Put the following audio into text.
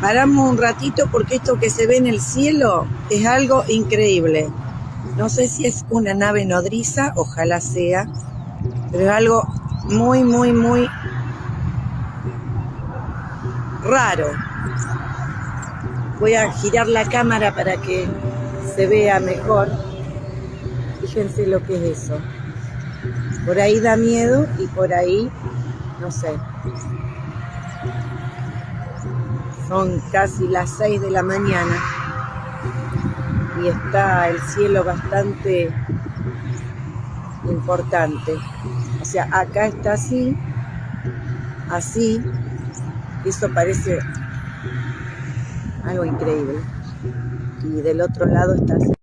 Paramos un ratito porque esto que se ve en el cielo es algo increíble. No sé si es una nave nodriza, ojalá sea, pero es algo muy, muy, muy raro. Voy a girar la cámara para que se vea mejor. Fíjense lo que es eso. Por ahí da miedo y por ahí, no sé. Son casi las 6 de la mañana y está el cielo bastante importante. O sea, acá está así, así, eso parece algo increíble. Y del otro lado está así.